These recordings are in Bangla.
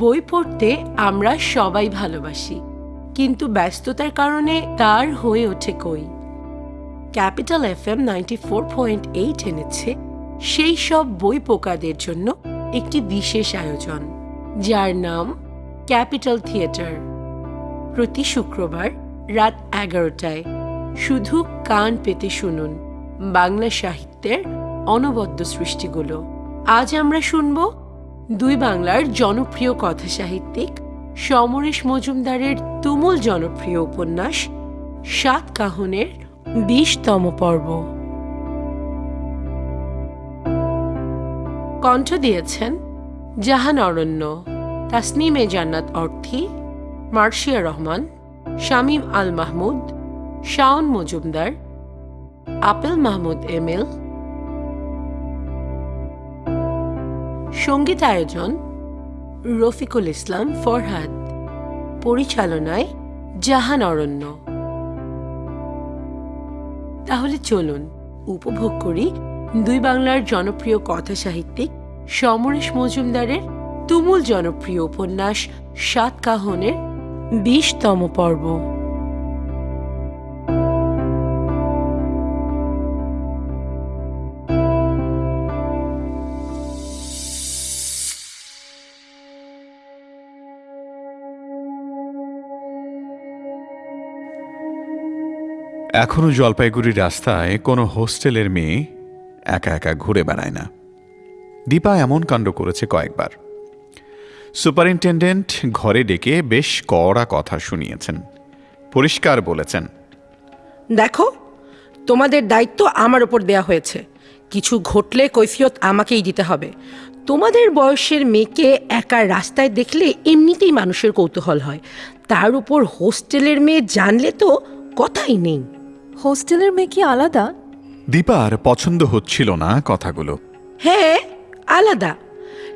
বই পড়তে আমরা সবাই ভালোবাসি, কিন্তু ব্যস্ততার কারণে তার হয়ে ওঠে কই। Capital F M ninety four point eight এনেছে, সেই সব বই পোকাদের জন্য একটি বিশেষ আয়োজন, যার নাম ক্যাপিটাল থিয়েটার। প্রতি শুক্রবার রাত এগারোটায় শুধু কান পেতে শুনুন বাংলা সাহিত্যের অনবদ্য সৃষ্টিগুলো। আজ আমরা শুনব দুই বাংলার জনপ্রিয় কথা সাহিত্যিক সমরেশ মজুমদারের তুমুল জনপ্রিয় উপন্যাস সাত কাহনের বিশতম পর্ব। কণ্ঠ দিয়েছেন জাহান অরণ্য, তাসনিমে জান্নাত অর্থী মার্শিয়া রহমান, শামীম আল মাহমুদ, শাওন মজুমদার, আপেল মাহমুদ এমেল সংগীত আয়োজন রফিকুল ইসলাম ফরহাদ, পরিচালনায় জাহান অরণ্য। তাহলে চলুন উপভোগ করি দুই বাংলার জনপ্রিয় কথা সাহিত্যিক সমরেশ মজুমদারের তুমুল জনপ্রিয় উপন্যাস সাত কাহনের বিশতম পর্ব। এখনও জলপাইগুড়ি রাস্তায় কোনো হোস্টেলের মেয়ে একা একা ঘুরে বেড়ায় না। দীপা এমন কাণ্ড করেছে কয়েকবার। সুপারিনটেন্ডেন্ট ঘরে ডেকে বেশ কড়া কথা শুনিয়েছেন। পরিষ্কার বলেছেন, দেখো, তোমাদের দায়িত্ব আমার ওপর দেয়া হয়েছে। কিছু ঘটলে কৈফিয়ত আমাকেই দিতে হবে। তোমাদের বয়সের মেয়েকে একা রাস্তায় দেখলে এমনিতেই মানুষের কৌতূহল হয়। তার উপর হোস্টেলের মেয়ে জানলে তো কথাই নেই। হোস্টেলের মেয়ে কি আলাদা? দীপার পছন্দ হচ্ছিল না কথাগুলো। হ্যাঁ আলাদা।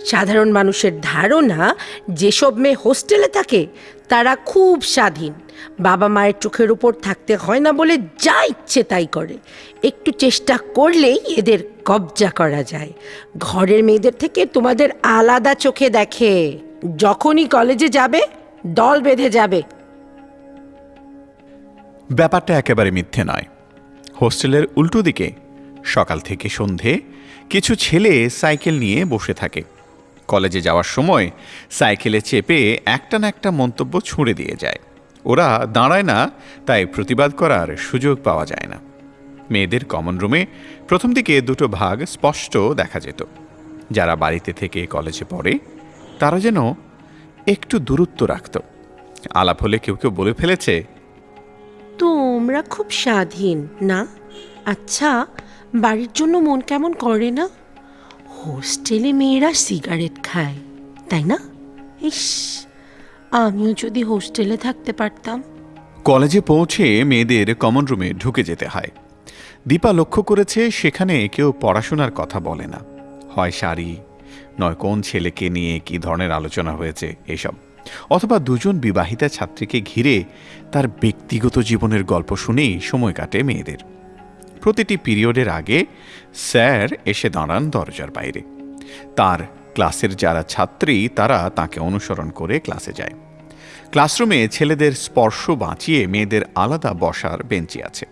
সাধারণ মানুষের ধারণা যেসব মেয়ে হোস্টেলে থাকে তারা খুব স্বাধীন। বাবা মায়ের চোখের উপর থাকতে হয় না বলে যা ইচ্ছে তাই করে। একটু চেষ্টা করলেই এদের কবজা করা যায়। ঘরের মেয়েদের থেকে তোমাদের আলাদা চোখে দেখে। যখনই কলেজে যাবে দল বেঁধে যাবে। ব্যাপারটা একেবারে মিথ্যে নয়। হোস্টেলের উল্টো দিকে সকাল থেকে সন্ধে কিছু ছেলে সাইকেল নিয়ে বসে থাকে। কলেজে যাওয়ার সময় সাইকেলে চেপে একটা না একটা মন্তব্য ছুঁড়ে দিয়ে যায়। ওরা দাঁড়ায় না, তাই প্রতিবাদ করার সুযোগ পাওয়া যায় না। মেয়েদের কমন রুমে প্রথম দিকে দুটো ভাগ স্পষ্ট দেখা যেত। যারা বাড়িতে থেকে কলেজে পড়ে, তারা যেন একটু দূরত্ব রাখত। আলাপ হলে কেউ কেউ বলে ফেলেছে তোমরা খুব স্বাধীন, না? আচ্ছা বাড়ির জন্য মন কেমন করে না? হোস্টেলে মেয়েরা সিগারেট খায়, তাই না? ইস, আমিও যদি হোস্টেলে থাকতে পারতাম। কলেজে পৌঁছে মেয়েদের কমন রুমে ঢুকে যেতে হয়। দীপা লক্ষ্য করেছে সেখানে কেউ পড়াশোনার কথা বলে না। হয় শাড়ি, নয় কোন ছেলেকে নিয়ে কি ধরনের আলোচনা হয়েছে, এসব। অথবা দুজন বিবাহিতা ছাত্রীকে ঘিরে তার ব্যক্তিগত জীবনের গল্প শুনেই সময় কাটে মেয়েদের। প্রতিটি পিরিয়ডের আগে স্যার এসে দাঁড়ান দরজার বাইরে। তার ক্লাসের যারা ছাত্রী, তারা তাকে অনুসরণ করে ক্লাসে যায়। ক্লাসরুমে ছেলেদের স্পর্শ বাঁচিয়ে মেয়েদের আলাদা বসার বেঞ্চি আছে।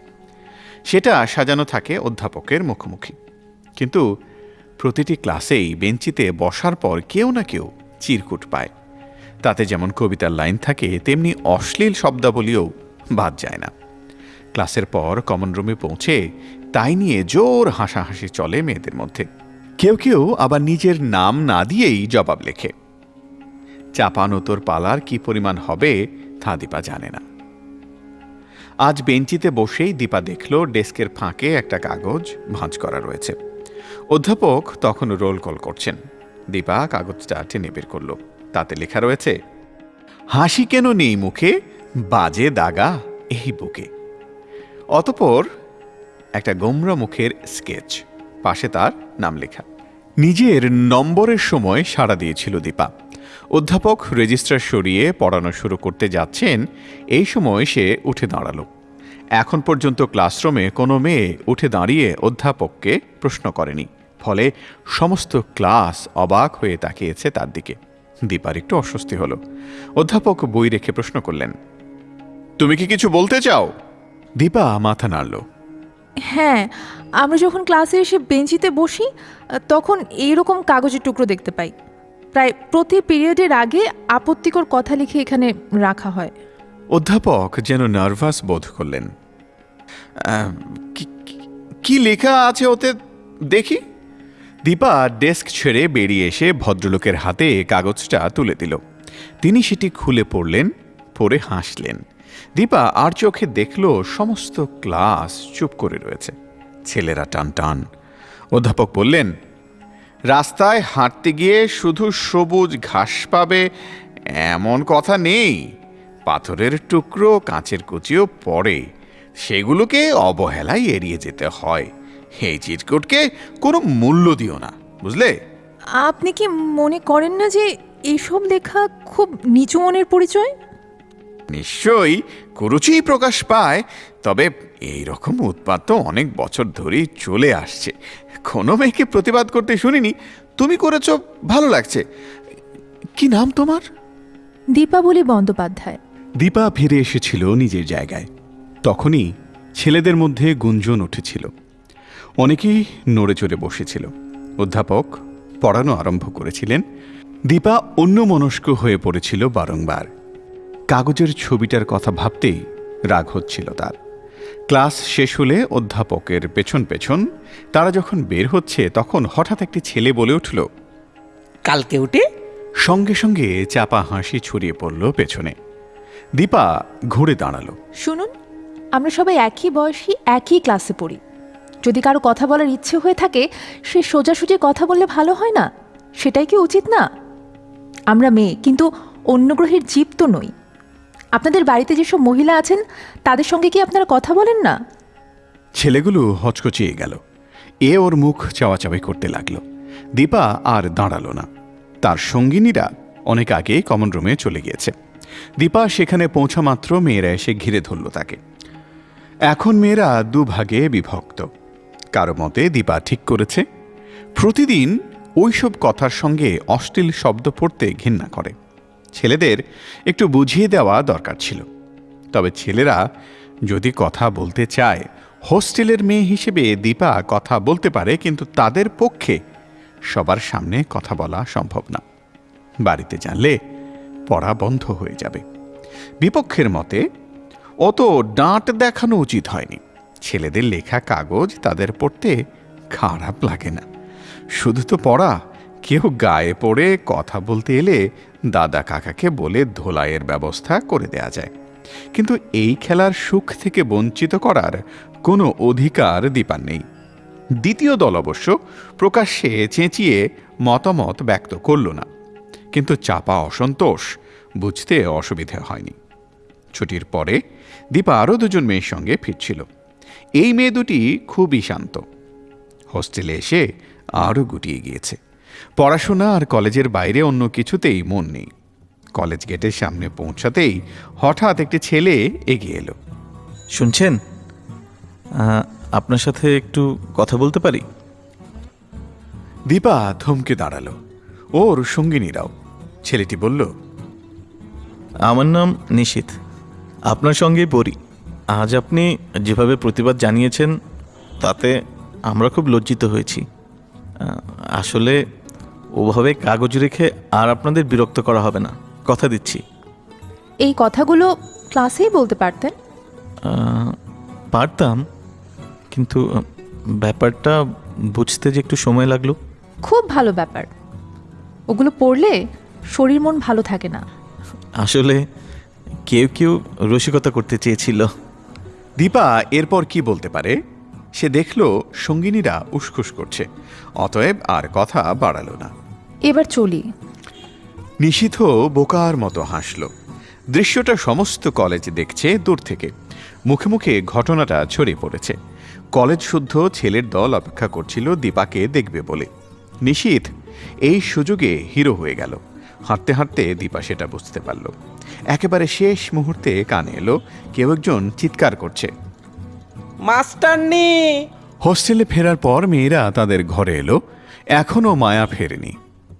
সেটা সাজানো থাকে অধ্যাপকের মুখোমুখি। কিন্তু প্রতিটি ক্লাসেই বেঞ্চিতে বসার পর কেউ না কেউ চিরকুট পায়। তাতে যেমন কবিতার লাইন থাকে, তেমনি অশ্লীল শব্দাবলীও বাদ যায় না। ক্লাসের পর কমন রুমে পৌঁছে তাই নিয়ে জোর হাসাহাসি চলে মেয়েদের মধ্যে। কেউ কেউ আবার নিজের নাম না দিয়েই জবাব লেখে। চাপানো তোর পালার কি পরিমাণ হবে, তা দীপা জানে না। আজ বেঞ্চিতে বসেই দীপা দেখল ডেস্কের ফাঁকে একটা কাগজ ভাঁজ করা রয়েছে। অধ্যাপক তখন রোল কল করছেন। দীপা কাগজটা টেনে বের করল। তাতে লেখা রয়েছে, হাসি কেন নেই মুখে, বাজে দাগা এই বুকে। অতপর একটা গোমরা মুখের স্কেচ, পাশে তার নাম লেখা। নিজের নম্বরের সময় সাড়া দিয়েছিল দীপা। অধ্যাপক রেজিস্ট্রার সরিয়ে পড়ানো শুরু করতে যাচ্ছেন, এই সময় সে উঠে দাঁড়াল। এখন পর্যন্ত ক্লাসরুমে কোনো মেয়ে উঠে দাঁড়িয়ে অধ্যাপককে প্রশ্ন করেনি, ফলে সমস্ত ক্লাস অবাক হয়ে তাকিয়েছে তার দিকে। দীপার একটু অস্বস্তি হলো। অধ্যাপক বই রেখে প্রশ্ন করলেন তুমি কি কিছু বলতে চাও? দীপা মাথা নাড়ল। হ্যাঁ আমরা যখন ক্লাসে এসে বেঞ্চিতে বসি তখন এইরকম কাগজের টুকরো দেখতে পাই। প্রায় প্রতি পিরিয়ডের আগে আপত্তিকর কথা লিখে এখানে রাখা হয়। অধ্যাপক যেন নার্ভাস বোধ করলেন কি- লেখা আছে ওতে দেখি? দীপা ডেস্ক ছেড়ে বেরিয়ে এসে ভদ্রলোকের হাতে কাগজটা তুলে দিল। তিনি সেটি খুলে পড়লেন, পড়ে হাসলেন। দীপা আর চোখে দেখল সমস্ত ক্লাস চুপ করে রয়েছে। ছেলেরা টান টান অধ্যাপক বললেন, রাস্তায় হাঁটতে গিয়ে শুধু সবুজ ঘাস পাবে, এমন কথা নেই। পাথরের টুকরো, কাঁচের কুচিও পড়ে। সেগুলোকে অবহেলায় এড়িয়ে যেতে হয়। এই চিটকুটকে কোনো মূল্য দিও না বুঝলে? আপনি কি মনে করেন না যে এইসব লেখা খুব নিচু মনের পরিচয়? নিশ্চয়ই কুরুচিই প্রকাশ পায় তবে এই রকম উৎপাত তো অনেক বছর ধরেই চলে আসছে। কোনো মেয়েকে প্রতিবাদ করতে শুনিনি তুমি করেছ ভালো লাগছে। কি নাম তোমার? দীপাবলি বন্দ্যোপাধ্যায়। দীপা ফিরে এসেছিল নিজের জায়গায়। তখনই ছেলেদের মধ্যে গুঞ্জন উঠেছিল। অনেকেই নড়ে চড়ে বসেছিল। অধ্যাপক পড়ানো আরম্ভ করেছিলেন। দীপা অন্যমনস্ক হয়ে পড়েছিল বারংবার। কাগজের ছবিটার কথা ভাবতেই রাগ হচ্ছিল তার। ক্লাস শেষ হলে অধ্যাপকের পেছন পেছন তারা যখন বের হচ্ছে তখন হঠাৎ একটি ছেলে বলে উঠল কালকে উঠে? সঙ্গে সঙ্গে চাপা হাসি ছড়িয়ে পড়ল পেছনে। দীপা ঘুরে দাঁড়াল। শুনুন আমরা সবাই একই বয়সী একই ক্লাসে পড়ি। যদি কারও কথা বলার ইচ্ছে হয়ে থাকে, সে সোজাসুজি কথা বললে ভালো হয় না? সেটাই কি উচিত না? আমরা মেয়ে, কিন্তু অন্য গ্রহের জীব তো নই। আপনাদের বাড়িতে যেসব মহিলা আছেন, তাদের সঙ্গে কি আপনারা কথা বলেন না? ছেলেগুলো হচকচিয়ে গেল। এ ওর মুখ চাওয়াচাওয়ি করতে লাগল। দীপা আর দাঁড়াল না। তার সঙ্গিনীরা অনেক আগে কমন রুমে চলে গিয়েছে। দীপা সেখানে পৌঁছা মাত্র মেয়েরা এসে ঘিরে ধরল তাকে। এখন মেয়েরা দুভাগে বিভক্ত। কারও মতে দীপা ঠিক করেছে। প্রতিদিন ওইসব কথার সঙ্গে অশ্লীল শব্দ পড়তে ঘৃণা করে। ছেলেদের একটু বুঝিয়ে দেওয়া দরকার ছিল। তবে ছেলেরা যদি কথা বলতে চায়, হোস্টেলের মেয়ে হিসেবে দীপা কথা বলতে পারে, কিন্তু তাদের পক্ষে সবার সামনে কথা বলা সম্ভব না। বাড়িতে জানলে পড়া বন্ধ হয়ে যাবে। বিপক্ষের মতে, অত ডাঁট দেখানো উচিত হয়নি। ছেলেদের লেখা কাগজ তাদের পড়তে খারাপ লাগে না। শুধু তো পড়া। কেউ গায়ে পড়ে কথা বলতে এলে দাদা কাকাকে বলে ধোলাইয়ের ব্যবস্থা করে দেয়া যায়। কিন্তু এই খেলার সুখ থেকে বঞ্চিত করার কোনো অধিকার দীপার নেই। দ্বিতীয় দল অবশ্য প্রকাশ্যে চেঁচিয়ে মতামত ব্যক্ত করল না। কিন্তু চাপা অসন্তোষ বুঝতে অসুবিধে হয়নি। ছুটির পরে দীপা আরও দুজন মেয়ের সঙ্গে ফিরছিল। এই মেয়ে দুটি খুবই শান্ত। হোস্টেলে এসে আরও গুটিয়ে গিয়েছে। পড়াশোনা আর কলেজের বাইরে অন্য কিছুতেই মন নেই। কলেজ গেটের সামনে পৌঁছাতেই হঠাৎ একটি ছেলে এগিয়ে এলো। শুনছেন? আপনার সাথে একটু কথা বলতে পারি? দীপা থমকে দাঁড়াল। ওর সঙ্গিনীরাও। ছেলেটি বলল আমার নাম নিশীথ। আপনার সঙ্গেই পড়ি। আজ আপনি যেভাবে প্রতিবাদ জানিয়েছেন তাতে আমরা খুব লজ্জিত হয়েছি। আসলে ওভাবে কাগজ রেখে আর আপনাদের বিরক্ত করা হবে না। কথা দিচ্ছি। এই কথাগুলো ক্লাসেই বলতে পারতেন? পারতাম কিন্তু ব্যাপারটা বুঝতে যে একটু সময় লাগল। খুব ভালো ব্যাপার। ওগুলো পড়লে শরীর মন ভালো থাকে না। আসলে কেউ কেউ রসিকতা করতে চেয়েছিল। দীপা এরপর কি বলতে পারে? সে দেখল সঙ্গিনীরা উসখুস করছে। অতএব আর কথা বাড়ালো না। এবার চলি। নিশীথ বোকার মতো হাসল। দৃশ্যটা সমস্ত কলেজ দেখছে দূর থেকে। মুখে মুখে ঘটনাটা ছড়িয়ে পড়েছে। কলেজ শুদ্ধ ছেলের দল অপেক্ষা করছিল দীপাকে দেখবে বলে। নিশীথ এই সুযোগে হিরো হয়ে গেল। হাঁটতে হাঁটতে দীপা সেটা বুঝতে পারল। একেবারে শেষ মুহূর্তে কানে এলো কেউ একজন চিৎকার করছে। মাস্টারনি! হোস্টেলে ফেরার পর মেয়েরা তাদের ঘরে এলো এখনও মায়া ফেরেনি।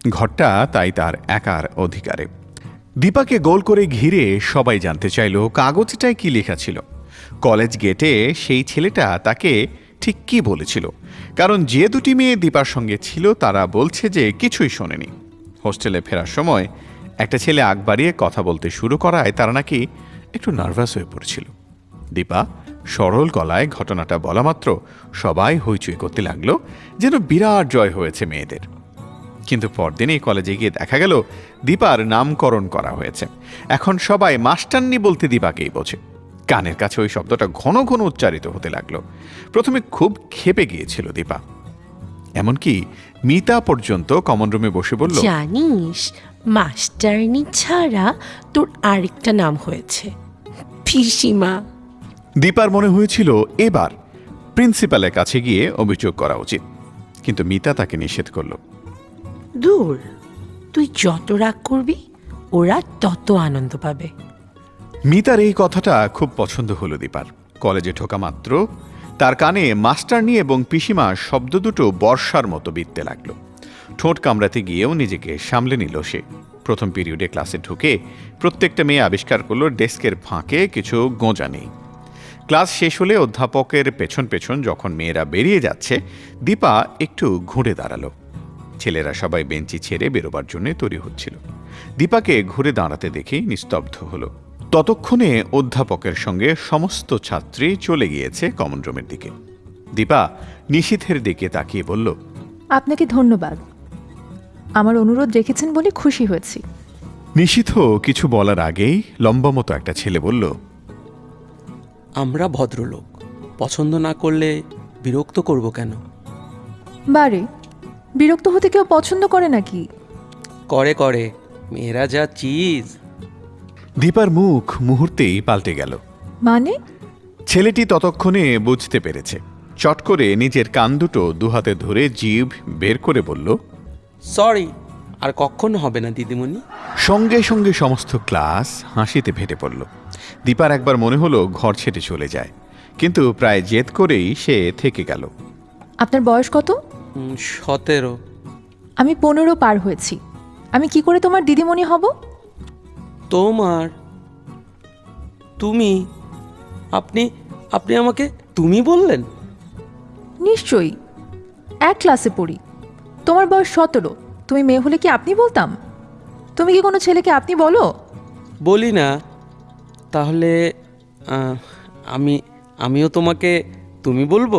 ঘরটা তাই তার একার অধিকারে। দীপাকে গোল করে ঘিরে সবাই জানতে চাইল কাগজটায় কি লেখা ছিল? কলেজ গেটে সেই ছেলেটা তাকে ঠিক কি বলেছিল? কারণ যে দুটি মেয়ে দীপার সঙ্গে ছিল তারা বলছে যে কিছুই শোনেনি। হোস্টেলে ফেরার সময় একটা ছেলে আগ বাড়িয়ে কথা বলতে শুরু করায় তারা নাকি একটু নার্ভাস হয়ে পড়ছিল। দীপা সরল গলায় ঘটনাটা বলা মাত্র সবাই হইচই করতে লাগল যেন বিরাট জয় হয়েছে মেয়েদের। কিন্তু পরদিনই কলেজে গিয়ে দেখা গেল দীপার নামকরণ করা হয়েছে। এখন সবাই মাস্টারনি বলতে দীপাকেই বোঝে। কানের কাছে ওই শব্দটা ঘন ঘন উচ্চারিত হতে লাগল। প্রথমে খুব ক্ষেপে গিয়েছিল দীপা। এমনকি মিতা পর্যন্ত কমন রুমে বসে বলল জানিস মাস্টারনি ছাড়া তোর আরেকটা নাম হয়েছে। পিসিমা। দীপার মনে হয়েছিল এবার প্রিন্সিপালের কাছে গিয়ে অভিযোগ করা উচিত কিন্তু মিতা তাকে নিষেধ করল। দূর তুই যত রাগ করবি ওরা তত আনন্দ পাবে। মিতার এই কথাটা খুব পছন্দ হলো দীপার। কলেজে ঢোকা মাত্র তার কানে মাস্টারনি এবং পিসিমা শব্দ দুটো বর্ষার মতো বিততে লাগল। ঠোঁট কামড়াতে গিয়েও নিজেকে সামলে নিল সে। প্রথম পিরিয়ডে ক্লাসে ঢুকে প্রত্যেকটা মেয়ে আবিষ্কার করল ডেস্কের ফাঁকে কিছু গোঁজা নেই। ক্লাস শেষ হলে অধ্যাপকের পেছন পেছন যখন মেয়েরা বেরিয়ে যাচ্ছে, দীপা একটু ঘুরে দাঁড়াল। ছেলেরা সবাই বেঞ্চি ছেড়ে বেরোবার জন্য তৈরি হচ্ছিল। দীপাকে ঘুরে দাঁড়াতে দেখেই নিস্তব্ধ হলো। ততক্ষণে অধ্যাপকের সঙ্গে সমস্ত ছাত্রী চলে গিয়েছে কমন রুমের দিকে। দীপা নিশীথের দিকে তাকিয়ে বলল আপনাকে ধন্যবাদ। আমার অনুরোধ রেখেছেন বলে খুশি হয়েছি। নিশীথ কিছু বলার আগেই লম্বা মতো একটা ছেলে বলল আমরা ভদ্রলোক পছন্দ না করলে বিরক্ত করব কেন? বারে বিরক্ত হতে কেউ পছন্দ করে নাকি? করে করে মেয়েরা যা চিজ দীপার মুখ মুহূর্তেই পাল্টে গেল। মানে? ছেলেটি ততক্ষণে বুঝতে পেরেছে। চট করে নিজের কান দুটো দুহাতে ধরে জিভ বের করে বলল সরি আর কখনো হবে না দিদিমণি। সঙ্গে সঙ্গে সমস্ত ক্লাস হাসিতে ফেটে পড়ল। দীপার একবার মনে হলো ঘর ছেড়ে চলে যায় কিন্তু প্রায় জেদ করেই সে থেকে গেল। আপনার বয়স কত? সতেরো। আমি পনেরো পার হয়েছি। আমি কি করে তোমার দিদিমণি হব? তোমার তুমি আপনি আপনি আমাকে তুমি বললেন? নিশ্চয়ই এক ক্লাসে পড়ি। তোমার বয়স সতেরো তুমি মেয়ে হলে কি আপনি বলতাম? তুমি কি কোনো ছেলেকে আপনি বলো? বলি না তাহলে আমি আমিও তোমাকে তুমি বলব?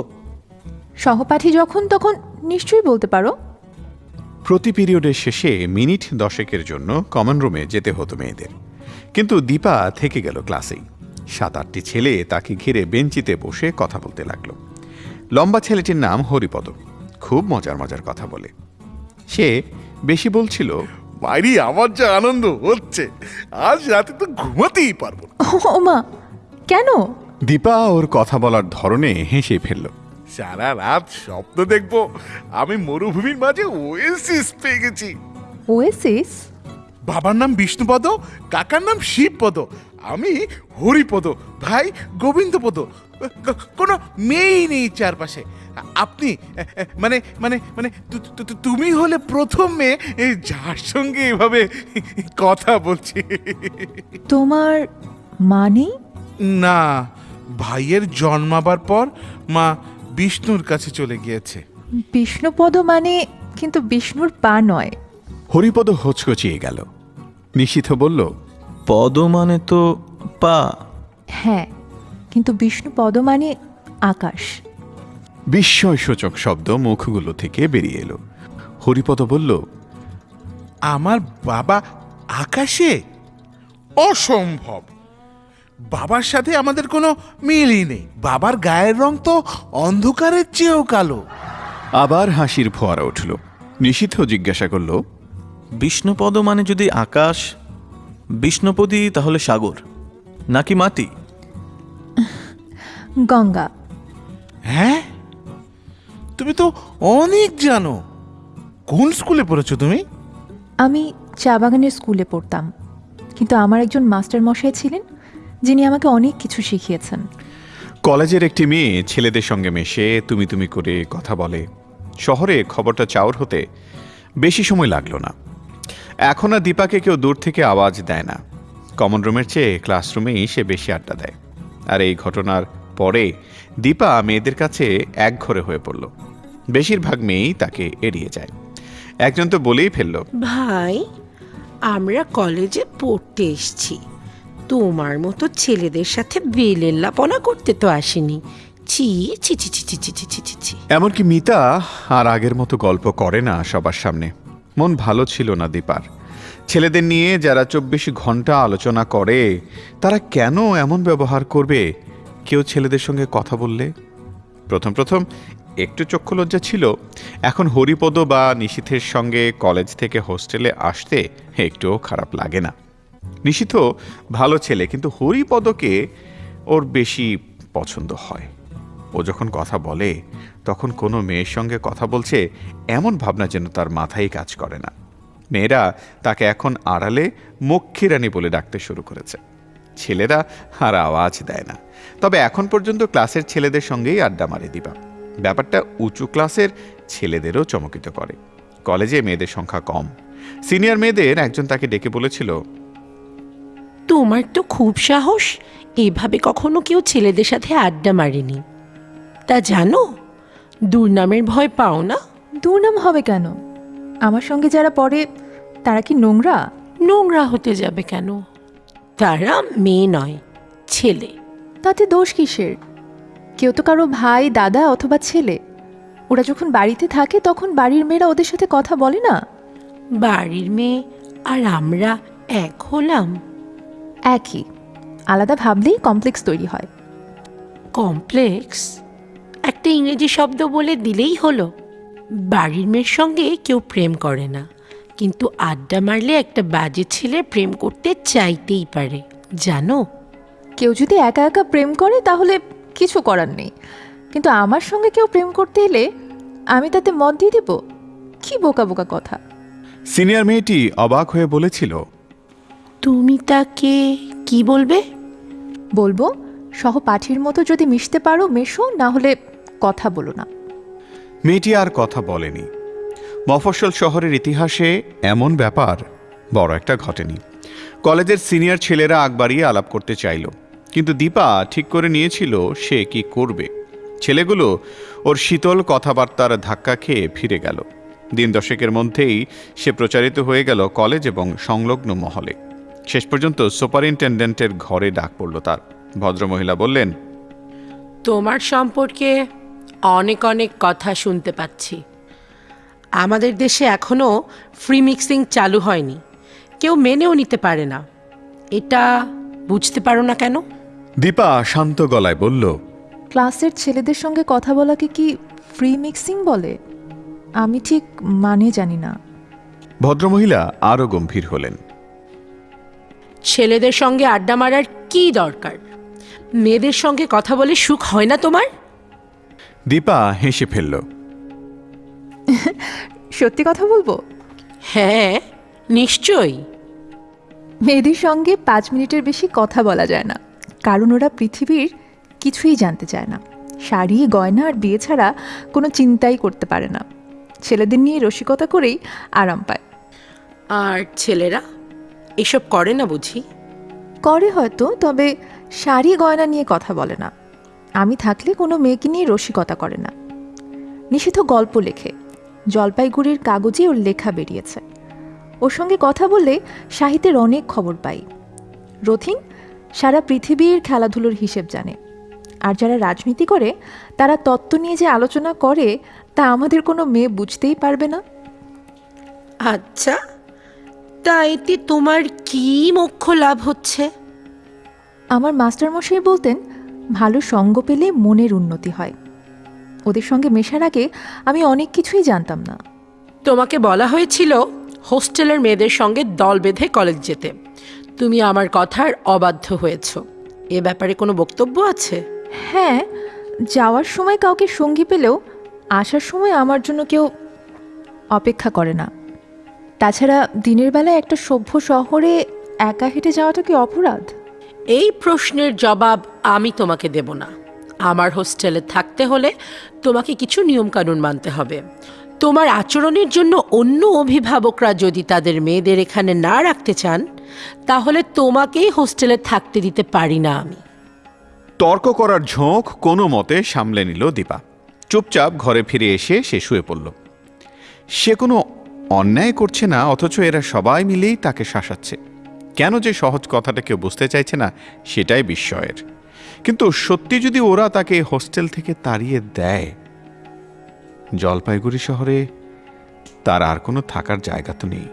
সহপাঠী যখন তখন নিশ্চয়ই বলতে পারো। প্রতি পিরিয়ডের শেষে মিনিট দশেকের জন্য কমন রুমে যেতে হতো মেয়েদের। কিন্তু দীপা থেকে গেল ক্লাসেই। সাত আটটি ছেলে তাকে ঘিরে বেঞ্চিতে বসে কথা বলতে লাগল। লম্বা ছেলেটির নাম হরিপদ। খুব মজার মজার কথা বলে। সে বেশি বলছিল বাইরে আমার যা আনন্দ হচ্ছে। আজ রাতে তো ঘুমাতেই পারব না। ও মা কেন? দীপা ওর কথা বলার ধরনে হেসে ফেলল। সারা রাত স্বপ্ন দেখব আমি মরুভূমির মাঝে ওয়েসিস পেয়ে গেছি। ওয়েসিস বাবার নাম বিষ্ণুপদ কাকার নাম শিবপদ আমি হরিপদ ভাই গোবিন্দপদ কোনো মেয়েই নেই চারপাশে। আপনি মানে মানে মানে তুমি হলে প্রথম মেয়ে যার সঙ্গে এভাবে কথা বলছি। তোমার মানে না ভাইয়ের জন্মাবার পর মা বিষ্ণুর কাছে চলে গিয়েছে। বিষ্ণুপদ মানে কিন্তু বিষ্ণুর পা নয়। হরিপদ হচকচিয়ে গেল। নিশীথ বলল পদ মানে তো পা। হ্যাঁ কিন্তু বিষ্ণুপদ মানে আকাশ। বিস্ময়সূচক শব্দ মুখগুলো থেকে বেরিয়ে এলো। হরিপদ বলল আমার বাবা আকাশে? অসম্ভব! বাবার সাথে আমাদের কোনো মিলই নেই। বাবার গায়ের রং তো অন্ধকারের চেয়েও কালো। আবার হাসির ফোয়ারা উঠল। নিশীথ জিজ্ঞাসা করল বিষ্ণুপদ মানে যদি আকাশ বিষ্ণুপদী তাহলে সাগর নাকি মাটি? গঙ্গা। হ্যাঁ? তুমি তো অনেক জানো। কোন স্কুলে পড়েছো তুমি? আমি চা বাগানের স্কুলে পড়তাম। কিন্তু আমার একজন মাস্টার মশাই ছিলেন যিনি আমাকে অনেক কিছু শিখিয়েছেন। কলেজের একটি মেয়ে ছেলেদের সঙ্গে মেশে তুমি তুমি করে কথা বলে। শহরে খবরটা চাউর হতে বেশি সময় লাগল না। এখন আর দীপাকে কেউ দূর থেকে আওয়াজ দেয় না। কমন রুমের চেয়ে ক্লাসরুমেই সে বেশি আড্ডা দেয়। আর এই ঘটনার পরে দীপা মেয়েদের কাছে একঘরে হয়ে পড়ল। বেশিরভাগ মেয়েই তাকে এড়িয়ে যায়। একজন তো বলেই ফেলল ভাই আমরা কলেজে পড়তে এসছি। তোমার মতো ছেলেদের সাথে বেলেল্লাপনা করতে তো আসেনি। ছি ছি ছি ছি ছি ছি ছি ছি ছি ছি। এমনকি মিতা আর আগের মতো গল্প করে না সবার সামনে। মন ভালো ছিল না দীপার। ছেলেদের নিয়ে যারা চব্বিশ ঘণ্টা আলোচনা করে, তারা কেন এমন ব্যবহার করবে? কেউ ছেলেদের সঙ্গে কথা বললে? প্রথম প্রথম একটু চক্ষু লজ্জা ছিল। এখন হরিপদ বা নিশীথের সঙ্গে কলেজ থেকে হোস্টেলে আসতে একটুও খারাপ লাগে না। নিশীথ ভালো ছেলে, কিন্তু হরিপদকে ওর বেশি পছন্দ হয়। ও যখন কথা বলে, তখন কোনো মেয়ের সঙ্গে কথা বলছে, এমন ভাবনা যেন তার মাথায় কাজ করে না। মেয়েরা তাকে এখন আড়ালে মক্ষীরানী বলে ডাকতে শুরু করেছে। ছেলেরা আর আওয়াজ দেয় না। তবে এখন পর্যন্ত ক্লাসের ছেলেদের সঙ্গেই আড্ডা মারে দিবা ব্যাপারটা উঁচু ক্লাসের ছেলেদেরও চমকিত করে। কলেজে মেয়েদের সংখ্যা কম। সিনিয়র মেয়েদের একজন তাকে ডেকে বলেছিল তোমার তো খুব সাহস। এভাবে কখনো কেউ ছেলেদের সাথে আড্ডা মারেনি। তা জানো দুর্নামের ভয় পাও না? দুর্নাম হবে কেন? আমার সঙ্গে যারা পড়ে তারা কি নোংরা? নোংরা হতে যাবে কেন? তারা মেয়ে নয় ছেলে। তাতে দোষ কিসের? কেউ তো কারও ভাই দাদা অথবা ছেলে। ওরা যখন বাড়িতে থাকে তখন বাড়ির মেয়েরা ওদের সাথে কথা বলে না? বাড়ির মেয়ে আর আমরা এক হলাম। একই। আলাদা ভাবলেই কমপ্লেক্স তৈরি হয়। কমপ্লেক্স একটা ইংরেজি শব্দ বলে দিলেই হলো। বাড়ির মেয়ের সঙ্গে কেউ প্রেম করে না। কিন্তু আড্ডা মারলে একটা বাজে ছেলে প্রেম করতে চাইতেই পারে। জানো? কেউ যদি একা একা প্রেম করে তাহলে কিছু করার নেই। কিন্তু আমার সঙ্গে কেউ প্রেম করতে এলে আমি তাতে মত দিয়ে দেব? কি বোকা বোকা কথা। সিনিয়র মেয়েটি অবাক হয়ে বলেছিল তুমি তাকে কি বলবে? বলব সহপাঠীর মতো যদি মিশতে পারো মেশো না হলে কথা বলো না। মেয়েটি আর কথা বলেনি। মফস্বল শহরের ইতিহাসে এমন ব্যাপার বড় একটা ঘটেনি। কলেজের সিনিয়র ছেলেরা আগ বাড়িয়ে আলাপ করতে চাইল কিন্তু দীপা ঠিক করে নিয়েছিল সে কি করবে। ছেলেগুলো ওর শীতল কথাবার্তার ধাক্কা খেয়ে ফিরে গেল। দিন দশেকের মধ্যেই সে প্রচারিত হয়ে গেল কলেজ এবং সংলগ্ন মহলে। শেষ পর্যন্ত সুপারিনটেন্ডেন্টের ঘরে ডাক পড়ল তার। ভদ্রমহিলা বললেন তোমার সম্পর্কে অনেক অনেক কথা শুনতে পাচ্ছি। আমাদের দেশে এখনও ফ্রি মিক্সিং চালু হয়নি। কেউ মেনেও নিতে পারে না। এটা বুঝতে পারো না কেন? দীপা শান্ত গলায় বলল ক্লাসের ছেলেদের সঙ্গে কথা বলাকে কি ফ্রি মিক্সিং বলে? আমি ঠিক মানে জানি না। ভদ্রমহিলা আরও গম্ভীর হলেন। ছেলেদের সঙ্গে আড্ডা মারার কি দরকার? মেয়েদের সঙ্গে কথা বলে সুখ হয় না তোমার? দীপা হেসে ফেলল। সত্যি কথা বলব? হ্যাঁ নিশ্চয়ই। মেয়েদের সঙ্গে পাঁচ মিনিটের বেশি কথা বলা যায় না কারণ ওরা পৃথিবীর কিছুই জানতে চায় না। শাড়ি গয়না আর বিয়ে ছাড়া কোনো চিন্তাই করতে পারে না। ছেলেদের নিয়ে রসিকতা করেই আরাম পায়। আর ছেলেরা? এসব করে না বুঝি? করে হয়তো তবে শাড়ি গয়না নিয়ে কথা বলে না। আমি থাকলে কোনো মেয়েকে নিয়ে রসিকতা করে না। নিষিদ্ধ গল্প লেখে জলপাইগুড়ির কাগজে ওর লেখা বেরিয়েছে। ওর সঙ্গে কথা বললে সাহিত্যের অনেক খবর পাই। রথিন সারা পৃথিবীর খেলাধুলোর হিসেব জানে। আর যারা রাজনীতি করে তারা তত্ত্ব নিয়ে যে আলোচনা করে তা আমাদের কোনো মেয়ে বুঝতেই পারবে না। আচ্ছা। তা এতে তোমার কি মোক্ষ লাভ হচ্ছে? আমার মাস্টারমশাই বলতেন ভালো সঙ্গ পেলে মনের উন্নতি হয়। ওদের সঙ্গে মেশার আগে আমি অনেক কিছুই জানতাম না। তোমাকে বলা হয়েছিল হোস্টেলের মেয়েদের সঙ্গে দল বেঁধে কলেজ যেতে। তুমি আমার কথার অবাধ্য হয়েছ। এ ব্যাপারে কোনো বক্তব্য আছে? হ্যাঁ যাওয়ার সময় কাউকে সঙ্গী পেলেও আসার সময় আমার জন্য কেউ অপেক্ষা করে না। তাছাড়া দিনের বেলায় একটা সভ্য শহরে একা হেঁটে যাওয়াটা কি অপরাধ? এই প্রশ্নের জবাব আমি তোমাকে দেব না। আমার হোস্টেলে থাকতে হলে তোমাকে কিছু নিয়মকানুন মানতে হবে। তোমার আচরণের জন্য অন্য অভিভাবকরা যদি তাদের মেয়েদের এখানে না রাখতে চান তাহলে তোমাকেই হোস্টেলে থাকতে দিতে পারি না আমি। তর্ক করার ঝোঁক কোনো মতে সামলে নিল দীপা। চুপচাপ ঘরে ফিরে এসে সে শুয়ে পড়ল। সে কোনো অন্যায় করছে না, অথচ এরা সবাই মিলেই তাকে শাসাচ্ছে। কেন যে সহজ কথাটা কেউ বুঝতে চাইছে না, সেটাই বিস্ময়ের। কিন্তু সত্যি যদি ওরা তাকে হোস্টেল থেকে তাড়িয়ে দেয়, জলপাইগুড়ি শহরে তার আর কোনো থাকার জায়গা তো নেই।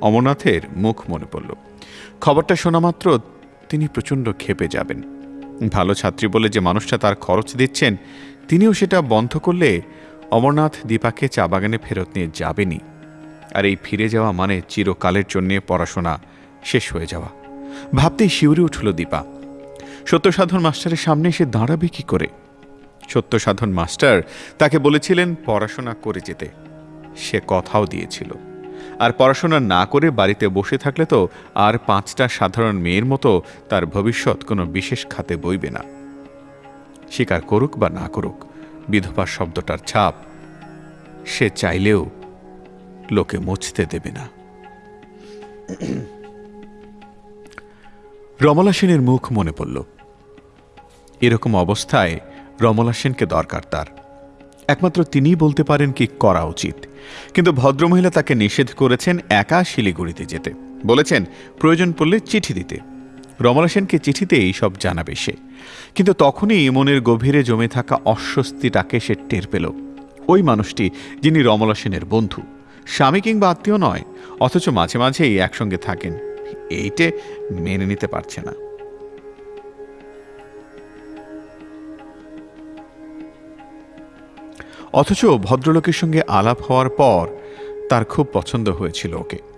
অমরনাথের মুখ মনে পড়ল। খবরটা শোনা মাত্র তিনি প্রচণ্ড ক্ষেপে যাবেন। ভালো ছাত্রী বলে যে মানুষটা তার খরচ দিচ্ছেন, তিনিও সেটা বন্ধ করলে অমরনাথ দীপাকে চা বাগানে ফেরত নিয়ে যাবেনি। আর এই ফিরে যাওয়া মানে চিরকালের জন্যে পড়াশোনা, শেষ হয়ে যাওয়া। ভাবতেই শিউরে উঠল দীপা। সত্যসাধন মাস্টারের সামনে এসে দাঁড়াবে কি করে? সত্যসাধন মাস্টার তাকে বলেছিলেন পড়াশোনা করে যেতে। সে কথাও দিয়েছিল। আর পড়াশোনা না করে বাড়িতে বসে থাকলে তো আর পাঁচটা সাধারণ মেয়ের মতো তার ভবিষ্যৎ কোনো বিশেষ খাতে বইবে না। স্বীকার করুক বা না করুক বিধবা শব্দটার ছাপ। সে চাইলেও লোকে মুছতে দেবে না। রমলা সেনের মুখ মনে পড়ল। এরকম অবস্থায় রমলা সেনকে দরকার তার। একমাত্র তিনিই বলতে পারেন কি করা উচিত। কিন্তু ভদ্রমহিলা তাকে নিষেধ করেছেন একা শিলিগুড়িতে যেতে। বলেছেন, প্রয়োজন পড়লে চিঠি দিতে। রমলা সেনকে চিঠিতে সব জানাবে সে। কিন্তু তখনই মনের গভীরে জমে থাকা অস্বস্তিটাকে সে টের পেল। ওই মানুষটি, যিনি রমলা সেনের বন্ধু, স্বামী কিংবা আত্মীয় নয়, অথচ মাঝে মাঝেই একসঙ্গে থাকেন, এইটে মেনে নিতে পারছে না। অথচ ভদ্রলোকের সঙ্গে আলাপ হওয়ার পর তার খুব পছন্দ হয়েছিল ওকে।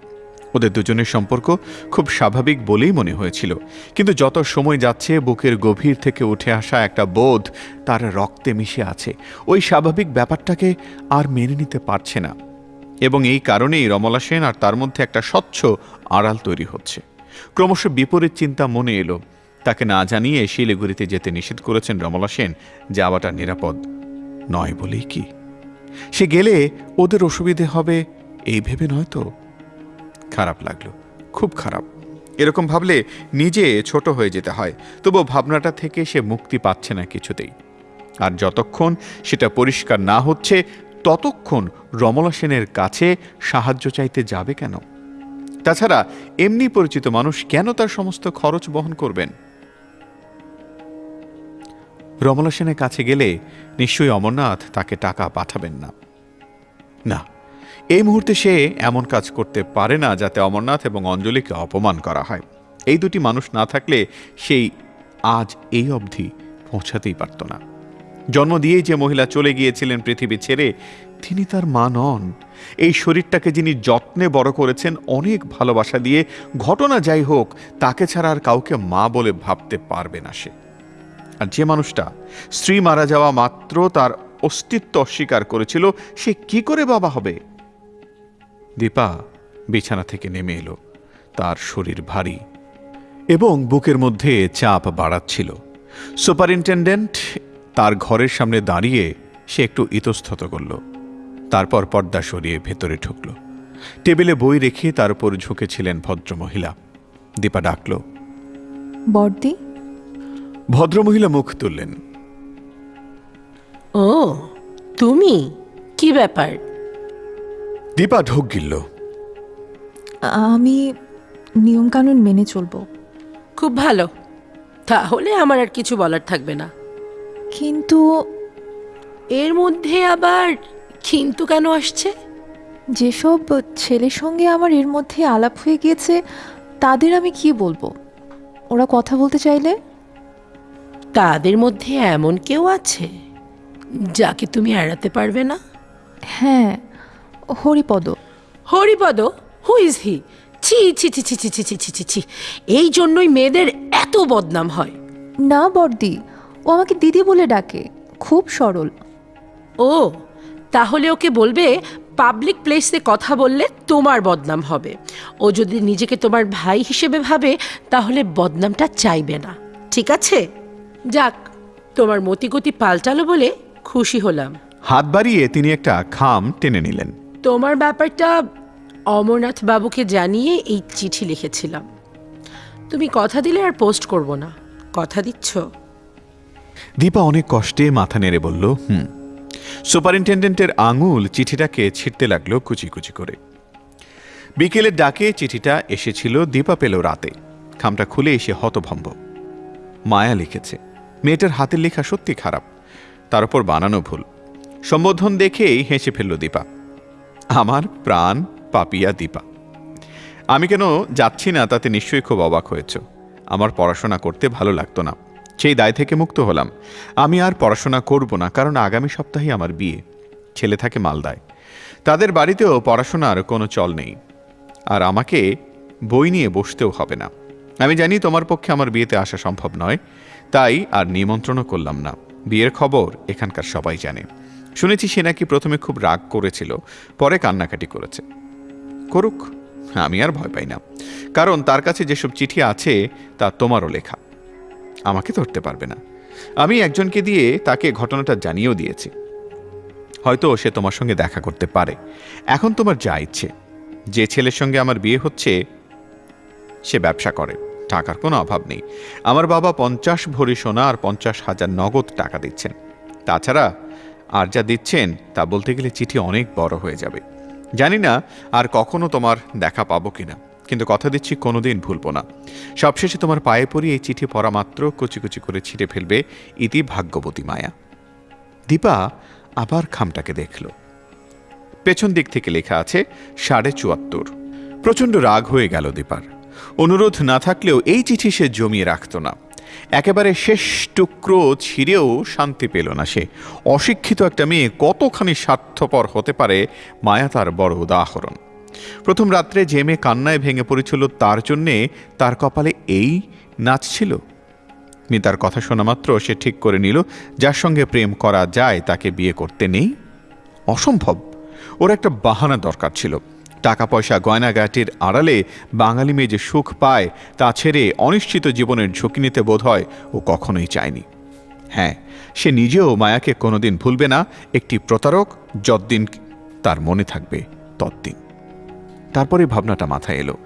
ওদের দুজনের সম্পর্ক খুব স্বাভাবিক বলেই মনে হয়েছিল। কিন্তু যত সময় যাচ্ছে, বুকের গভীর থেকে উঠে আসা একটা বোধ তার রক্তে মিশে আছে। ওই স্বাভাবিক ব্যাপারটাকে আর মেনে নিতে পারছে না। এবং এই কারণেই রমলা সেন আর তার মধ্যে একটা স্বচ্ছ আড়াল তৈরি হচ্ছে। ক্রমশ বিপরীত চিন্তা মনে এলো। তাকে না জানিয়ে শিলিগুড়িতে যেতে নিষেধ করেছেন রমলা সেন, যাওয়াটা নিরাপদ নয় বলেই কি? সে গেলে ওদের অসুবিধে হবে, এই ভেবে নয় তো? খারাপ লাগল, খুব খারাপ। এরকম ভাবলে নিজে ছোট হয়ে যেতে হয় তবু ভাবনাটা থেকে সে মুক্তি পাচ্ছে না কিছুতেই। আর যতক্ষণ সেটা পরিষ্কার না হচ্ছে, ততক্ষণ রমলা সেনের কাছে সাহায্য চাইতে যাবে কেন? তাছাড়া এমনি পরিচিত মানুষ কেন তার সমস্ত খরচ বহন করবেন? রমলা সেনের কাছে গেলে নিশ্চয়ই অমরনাথ তাকে টাকা পাঠাবেন না। না এই মুহূর্তে সে এমন কাজ করতে পারে না যাতে অমরনাথ এবং অঞ্জলিকে অপমান করা হয়। এই দুটি মানুষ না থাকলে সেই আজ এই অবধি পৌঁছাতেই পারত না। জন্ম দিয়েই যে মহিলা চলে গিয়েছিলেন পৃথিবী ছেড়ে, তিনি তার মা নন। এই শরীরটাকে যিনি যত্নে বড় করেছেন, অনেক ভালোবাসা দিয়ে, ঘটনা যাই হোক, তাকে ছাড়া আর কাউকে মা বলে ভাবতে পারবে না সে। আর যে মানুষটা স্ত্রী মারা যাওয়া মাত্র তার অস্তিত্ব অস্বীকার করেছিল, সে কি করে বাবা হবে? দীপা বিছানা থেকে নেমে এলো। তার শরীর ভারী এবং বুকের মধ্যে চাপ বাড়াচ্ছিল। সুপারিনটেন্ডেন্ট তার ঘরের সামনে দাঁড়িয়ে সে একটু ইতস্তত করল। তারপর পর্দা সরিয়ে ভেতরে ঢুকল। টেবিলে বই রেখে তার উপর ঝুঁকেছিলেন ভদ্রমহিলা। দীপা ডাকল বর্দি? ভদ্রমহিলা মুখ তুললেন। ও তুমি? কি ব্যাপার? দীপা ঢোক গিলল। আমি নিয়মকানুন মেনে চলবো। খুব ভালো। তাহলে আমার আর কিছু বলার থাকবে না। কিন্তু এর মধ্যে আবার কিন্তু কেন আসছে? যেসব ছেলের সঙ্গে আমার এর মধ্যে আলাপ হয়ে গিয়েছে তাদের আমি কি বলব? ওরা কথা বলতে চাইলে? তাদের মধ্যে এমন কেউ আছে যাকে তুমি এড়াতে পারবে না? হ্যাঁ। Haripada. Haripada who is he ছি ছি ছি ছি ছি ছি ছি ছি ছি। ছি এই জন্যই মেয়েদের এত বদনাম হয়। না বর্দি ও আমাকে দিদি বলে ডাকে খুব সরল। ও তাহলে ওকে বলবে পাবলিক প্লেসে কথা বললে তোমার বদনাম হবে। ও যদি নিজেকে তোমার ভাই হিসেবে ভাবে তাহলে বদনামটা চাইবে না। ঠিক আছে? যাক তোমার মতিগতি পাল্টালো বলে খুশি হলাম। হাত বাড়িয়ে তিনি একটা খাম টেনে নিলেন। তোমার ব্যাপারটা অমরনাথ বাবুকে জানিয়ে এই চিঠি লিখেছিলাম। তুমি কথা দিলে আর পোস্ট করব না। কথা দিচ্ছ? দীপা অনেক কষ্টে মাথা নেড়ে বলল, হুম। সুপারিনটেন্ডেন্টের আঙুল চিঠিটাকে ছিঁড়তে লাগল কুচি কুচি করে। বিকেলের ডাকে চিঠিটা এসেছিল, দীপা পেল রাতে। খামটা খুলে এসে হতভম্ব। মায়া লিখেছে, মেয়েটার হাতের লেখা সত্যি খারাপ। তার উপর বানানো ভুল। সম্বোধন দেখেই হেসে ফেলল দীপা। আমার প্রাণ পাপিয়া দীপা। আমি কেন যাচ্ছি না তাতে নিশ্চয়ই খুব অবাক হয়েছ। আমার পড়াশোনা করতে ভালো লাগতো না। সেই দায় থেকে মুক্ত হলাম। আমি আর পড়াশোনা করব না, কারণ আগামী সপ্তাহে আমার বিয়ে। ছেলে থাকে মালদায়। তাদের বাড়িতেও পড়াশোনার কোনো চল নেই। আর আমাকে বই নিয়ে বসতেও হবে না। আমি জানি তোমার পক্ষে আমার বিয়েতে আসা সম্ভব নয়। তাই আর নিমন্ত্রণও করলাম না। বিয়ের খবর এখানকার সবাই জানে। শুনেছি সে নাকি প্রথমে খুব রাগ করেছিল, পরে কান্নাকাটি করেছে। করুক, আমি আর ভয় পাই না। কারণ তার কাছে যেসব চিঠি আছে, তা তোমারও লেখা। আমাকে ধরতে পারবে না। আমি একজনকে দিয়ে তাকে ঘটনাটা জানিয়েও দিয়েছি। হয়তো সে তোমার সঙ্গে দেখা করতে পারে। এখন তোমার যা ইচ্ছে। যে ছেলের সঙ্গে আমার বিয়ে হচ্ছে, সে ব্যবসা করে। টাকার কোনো অভাব নেই। আমার বাবা পঞ্চাশ ভরি সোনা আর পঞ্চাশ হাজার নগদ টাকা দিচ্ছেন। তাছাড়া আর যা দিচ্ছেন তা বলতে গেলে চিঠি অনেক বড় হয়ে যাবে। জানি না আর কখনো তোমার দেখা পাবো কিনা, কিন্তু কথা দিচ্ছি কোনোদিন ভুলবো না। সবশেষে তোমার পায়ে পড়ি এই চিঠি পড়া মাত্র কুচি কুচি করে ছিঁড়ে ফেলবে ইতি ভাগ্যবতী মায়া। দীপা আবার খামটাকে দেখল। পেছন দিক থেকে লেখা আছে, সাড়ে চুয়াত্তর। প্রচণ্ড রাগ হয়ে গেল দীপার। অনুরোধ না থাকলেও এই চিঠি সে জমিয়ে রাখত না। একেবারে শেষ টুকরো ছিঁড়েও শান্তি পেল না সে। অশিক্ষিত একটা মেয়ে কতখানি স্বার্থপর হতে পারে মায়া তার বড় উদাহরণ। প্রথম রাত্রে যে মেয়ে কান্নায় ভেঙে পড়েছিল তার জন্যে তার কপালে এই নাচ ছিল। মিতার কথা শোনা মাত্র সে ঠিক করে নিল, যার সঙ্গে প্রেম করা যায় তাকে বিয়ে করতে নেই। অসম্ভব। ওর একটা বাহানা দরকার ছিল। টাকা পয়সা গয়নাগাটির আড়ালে বাঙালি মেয়ে যে সুখ পায়, তা ছেড়ে অনিশ্চিত জীবনের ঝুঁকি নিতে বোধ হয় ও কখনোই চায়নি। হ্যাঁ সে নিজেও মায়াকে কোনোদিন ভুলবে না, একটি প্রতারক যতদিন তার মনে থাকবে ততদিন। তারপরে ভাবনাটা মাথায় এলো,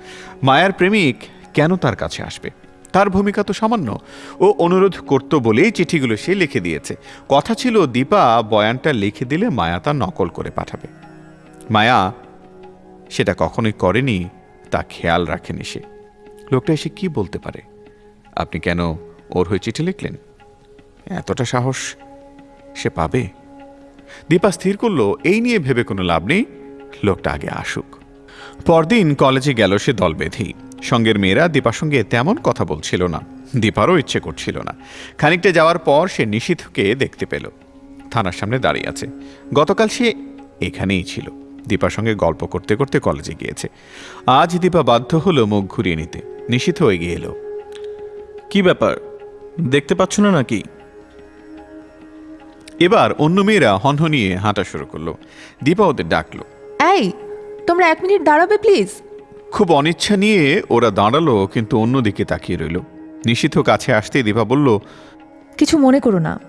মায়ার প্রেমিক কেন তার কাছে আসবে? তার ভূমিকা তো সামান্য। ও অনুরোধ করতো বলেই চিঠিগুলো সে লিখে দিয়েছে। কথা ছিল, দীপা বয়ানটা লিখে দিলে মায়া তা নকল করে পাঠাবে। মায়া সেটা কখনোই করেনি, তা খেয়াল রাখেনি সে। লোকটা এসে কি বলতে পারে? আপনি কেন ওর হয়ে চিঠি লিখলেন? এতটা সাহস সে পাবে? দীপা স্থির করল, এই নিয়ে ভেবে কোনো লাভ নেই। লোকটা আগে আসুক। পরদিন কলেজে গেল সে দল বেঁধেই সঙ্গের মেয়েরা দীপার সঙ্গে তেমন কথা বলছিল না। দীপারও ইচ্ছে করছিল না। খানিকটা যাওয়ার পর সে নিশীথকে দেখতে পেল। থানার সামনে দাঁড়িয়ে আছে। গতকাল সে এখানেই ছিল। দীপার সঙ্গে গল্প করতে করতে কলেজে গিয়েছে। আজ দীপা বাধ্য হলো মুখ ঘুরিয়ে নিতে। নিশিত হয়ে গিয়ে এলো। কি ব্যাপার? দেখতে পাচ্ছ না নাকি? এবার অন্য মেয়েরা হনহনিয়ে হাঁটা শুরু করল। দীপা ওদের ডাকলো। এই তোমরা এক মিনিট দাঁড়াবে প্লিজ? খুব অনিচ্ছা নিয়ে ওরা দাঁড়াল কিন্তু অন্যদিকে তাকিয়ে রইল। নিশীথ কাছে আসতে দীপা বলল কিছু মনে করো না।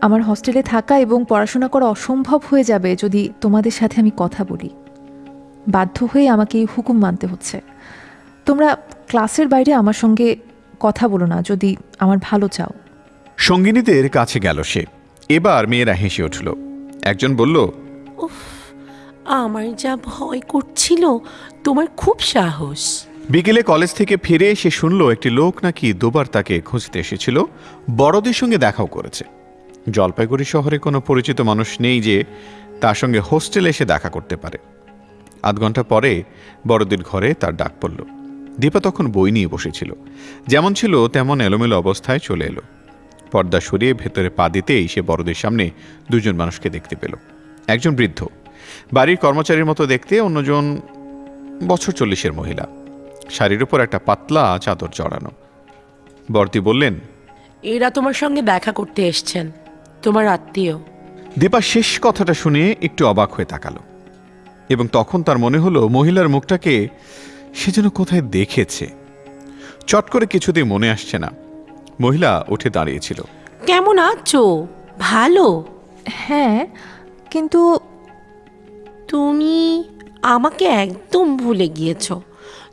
আমার হস্টেলে থাকা এবং পড়াশোনা করা অসম্ভব হয়ে যাবে যদি তোমাদের সাথে আমি কথা বলি। বাধ্য হয়ে আমাকে এই হুকুম মানতে হচ্ছে। তোমরা ক্লাসের বাইরে আমার সঙ্গে কথা বলো না যদি আমার ভালো চাও। সঙ্গিনীদের কাছে গেল সে। এবার মেয়েরা হেসে উঠল। একজন বলল আমার যা ভয় করছিল তোমার খুব সাহস। বিকেলে কলেজ থেকে ফিরে এসে শুনল একটি লোক নাকি দুবার তাকে খুঁজতে এসেছিল। বড়দের সঙ্গে দেখাও করেছে। জলপাইগুড়ি শহরে কোনো পরিচিত মানুষ নেই যে তার সঙ্গে হোস্টেলে এসে দেখা করতে পারে। আধ ঘণ্টা পরে বড়দের ঘরে তার ডাক পড়ল। দীপা তখন বই নিয়ে বসেছিল। যেমন ছিল তেমন এলোমেলো অবস্থায় চলে এলো। পর্দা সরিয়ে ভেতরে পা দিতেই সে বড়দের সামনে দুজন মানুষকে দেখতে পেল। একজন বৃদ্ধ। বাড়ির কর্মচারীর মতো দেখতে অন্যজন বছর চল্লিশের মহিলা। শাড়ির উপর একটা পাতলা চাদর জড়ানো। বর্তি বললেন, এরা তোমার সঙ্গে দেখা করতে এসছেন। তোমার আত্মীয়। দীপা শেষ কথাটা শুনে একটু অবাক হয়ে তাকালো এবং তখন তার মনে হলো মহিলার মুখটাকে সে যেন কোথায় দেখেছে। চট করে কিছুতেই মনে আসছে না। মহিলা উঠে দাঁড়িয়েছিল। কেমন আছো? ভালো? হ্যাঁ কিন্তু তুমি আমাকে একদম ভুলে গিয়েছো।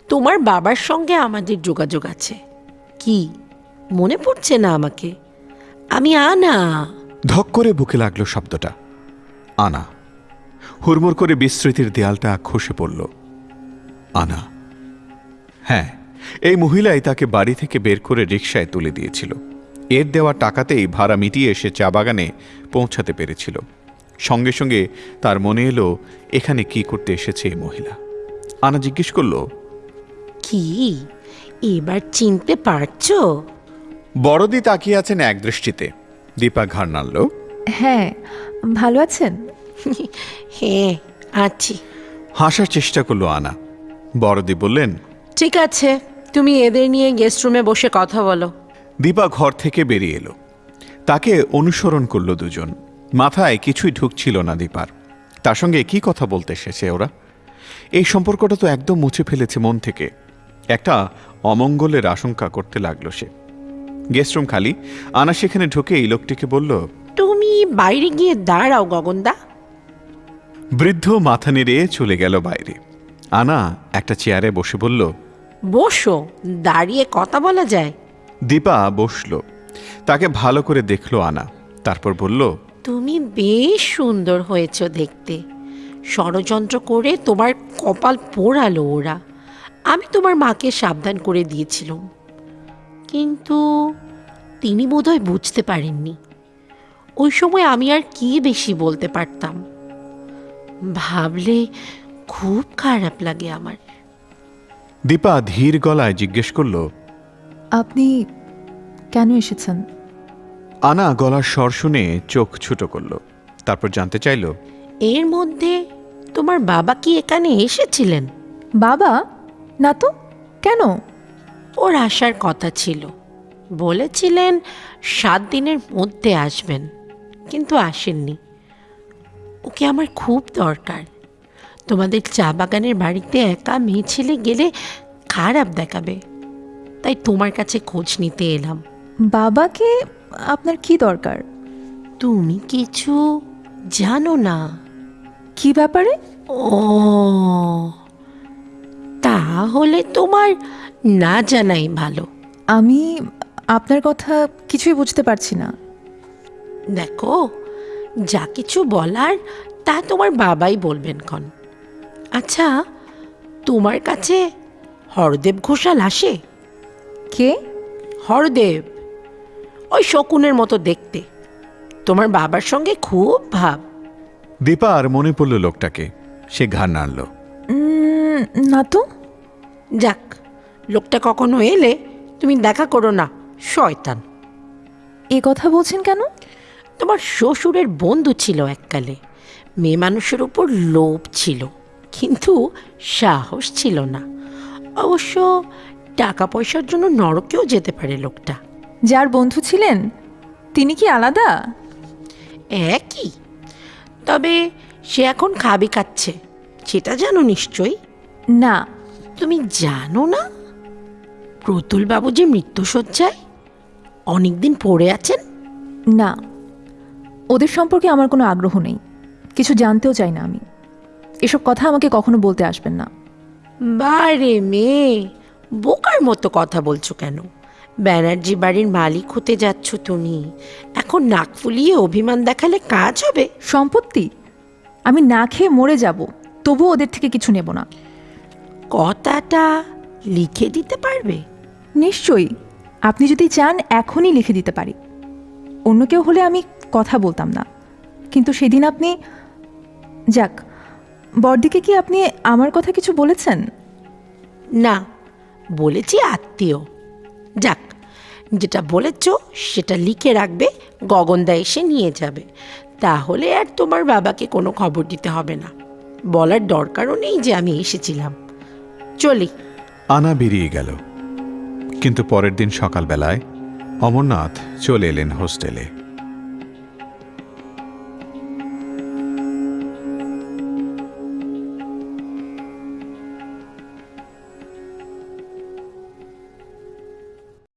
তোমার বাবার সঙ্গে আমাদের যোগাযোগ আছে। কি? মনে পড়ছে না আমাকে? আমি আনা। ধক করে বুকে লাগল শব্দটা। আনা। হুড়মুড় করে বিস্মৃতির দেয়ালটা খসে পড়ল। আনা। হ্যাঁ এই মহিলাই তাকে বাড়ি থেকে বের করে রিকশায় তুলে দিয়েছিল। এর দেওয়া টাকাতেই ভাড়া মিটিয়ে এসে চা বাগানে পৌঁছাতে পেরেছিল। সঙ্গে সঙ্গে তার মনে এলো এখানে কি করতে এসেছে এই মহিলা? আনা জিজ্ঞেস করল কি? এবার চিনতে পারছ? বড়দি তাকিয়ে আছেন এক দৃষ্টিতে দীপা ঘাড় নাড়ল। হ্যাঁ ভালো আছেন? হ্যাঁ আছি। হাসার চেষ্টা করল আনা। বড়দি বললেন ঠিক আছে তুমি এদের নিয়ে গেস্ট রুমে বসে কথা বলো। দীপা ঘর থেকে বেরিয়ে এলো। তাকে অনুসরণ করল দুজন। মাথায় কিছুই ঢুকছিল না দীপার। তার সঙ্গে কি কথা বলতে এসেছে ওরা? এই সম্পর্কটা তো একদম মুছে ফেলেছে মন থেকে। একটা অমঙ্গলের আশঙ্কা করতে লাগল সে। গেস্টরুম খালি। আনা সেখানে ঢুকে এই লোকটিকে বলল তুমি বাইরে গিয়ে দাঁড়াও গগনদা। বৃদ্ধ মাথা নেড়ে চলে গেল বাইরে। আনা একটা চেয়ারে বসে বলল বসো দাঁড়িয়ে কথা বলা যায়। দীপা বসল। তাকে ভালো করে দেখল আনা। তারপর বলল তুমি বেশ সুন্দর হয়েছ দেখতে। ষড়যন্ত্র করে তোমার কপাল পোড়ালো ওরা। আমি তোমার মাকে সাবধান করে দিয়েছিলাম। কিন্তু তিনি বোধহয় বুঝতে পারেননি। ওই সময় আমি আর কি বেশি বলতে পারতাম? ভাবলে খুব খারাপ লাগে আমার। দীপা ধীর গলায় জিজ্ঞেস করল আপনি কেন এসেছেন? আনা গলার স্বর শুনে চোখ ছোট করল তারপর জানতে চাইল এর মধ্যে তোমার বাবা কি এখানে এসেছিলেন? বাবা? না তো? কেন? ওর আসার কথা ছিল। বলেছিলেন সাত দিনের মধ্যে আসবেন কিন্তু আসেননি। ওকে আমার খুব দরকার। তোমাদের চা বাগানের বাড়িতে একা মেয়ে ছেলে গেলে খারাপ দেখাবে। তাই তোমার কাছে খোঁজ নিতে এলাম। বাবাকে আপনার কি দরকার? তুমি কিছু জানো না। কি ব্যাপারে? ও তাহলে তোমার না জানাই ভালো। আমি আপনার কথা কিছুই বুঝতে পারছি না। দেখো যা কিছু বলার তা তোমার বাবাই বলবেন ক্ষণ আচ্ছা তোমার কাছে হরদেব ঘোষাল আসে? কে? হরদেব ওই শকুনের মতো দেখতে। তোমার বাবার সঙ্গে খুব ভাব। দীপা আর মনে পড়ল লোকটাকে। সে ঘাড় নাড়ল। না তো যাক লোকটা কখনো এলে তুমি দেখা করো না শয়তান। এ কথা বলছেন কেন? তোমার শ্বশুরের বন্ধু ছিল এককালে মেয়ে মানুষের উপর লোভ ছিল কিন্তু সাহস ছিল না। অবশ্য টাকা পয়সার জন্য নরকেও যেতে পারে লোকটা। যার বন্ধু ছিলেন তিনি কি আলাদা? একই। তবে সে এখন খাবি খাচ্ছে সেটা জানো নিশ্চয়ই? না। তুমি জানো না? প্রতুল বাবু যে মৃত্যুসজ্জায় অনেকদিন পড়ে আছেন? না ওদের সম্পর্কে আমার কোনো আগ্রহ নেই। কিছু জানতেও চাই না আমি। এসব কথা আমাকে কখনো বলতে আসবেন না। বারে মেয়ে বোকার মতো কথা বলছো কেন? ব্যানার্জি বাড়ির মালিক হতে যাচ্ছ তুমি। এখন নাক ফুলিয়ে অভিমান দেখালে কাজ হবে। সম্পত্তি? আমি না খেয়ে মরে যাব তবুও ওদের থেকে কিছু নেব না। কথাটা লিখে দিতে পারবে? নিশ্চয়ই। আপনি যদি চান এখনই লিখে দিতে পারি। অন্য কেউ হলে আমি কথা বলতাম না। কিন্তু সেদিন আপনি যাক বড়দিকে কি আপনি আমার কথা কিছু বলেছেন? না বলেছি আত্মীয়। যাক যেটা বলেছ সেটা লিখে রাখবে গগনদা এসে নিয়ে যাবে। তাহলে আর তোমার বাবাকে কোনো খবর দিতে হবে না। বলার দরকারও নেই যে আমি এসেছিলাম। চলি। আনা বেরিয়ে গেল। কিন্তু পরের দিন সকালবেলায় অমরনাথ চলে এলেন হোস্টেলে।